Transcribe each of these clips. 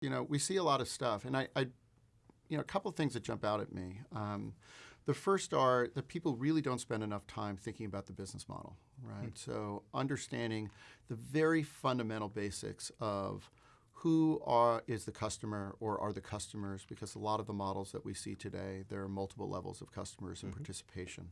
you know, we see a lot of stuff, and I, I you know, a couple of things that jump out at me. Um, the first are that people really don't spend enough time thinking about the business model, right? Mm. So understanding the very fundamental basics of who are is the customer or are the customers because a lot of the models that we see today there are multiple levels of customers and mm-hmm. participation.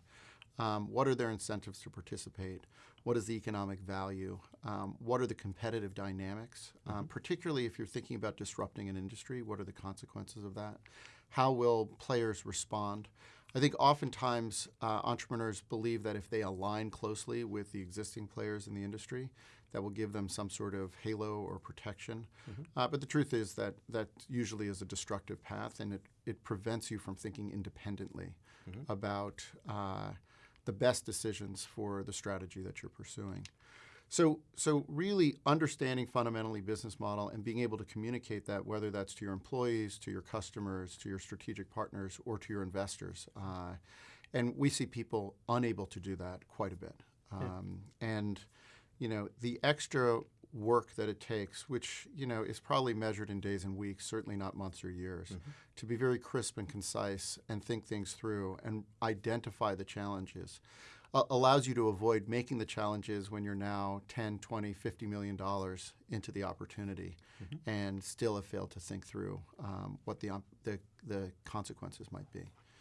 Um, what are their incentives to participate? What is the economic value? Um, what are the competitive dynamics? Mm-hmm. um, particularly if you're thinking about disrupting an industry what are the consequences of that? How will players respond I think oftentimes uh, entrepreneurs believe that if they align closely with the existing players in the industry, that will give them some sort of halo or protection. Mm-hmm. Uh, but the truth is that that usually is a destructive path, and it, it prevents you from thinking independently mm-hmm. about uh, the best decisions for the strategy that you're pursuing. So, so really understanding fundamentally business model and being able to communicate that, whether that's to your employees, to your customers, to your strategic partners, or to your investors. Uh, and we see people unable to do that quite a bit. Um, yeah. And, you know, the extra work that it takes, which, you know, is probably measured in days and weeks, certainly not months or years, mm-hmm. to be very crisp and concise and think things through and identify the challenges uh, allows you to avoid making the challenges when you're now 10, 20, 50 million dollars into the opportunity mm-hmm. and still have failed to think through um, what the, the, the consequences might be.